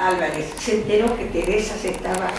Álvarez. Se enteró que Teresa se estaba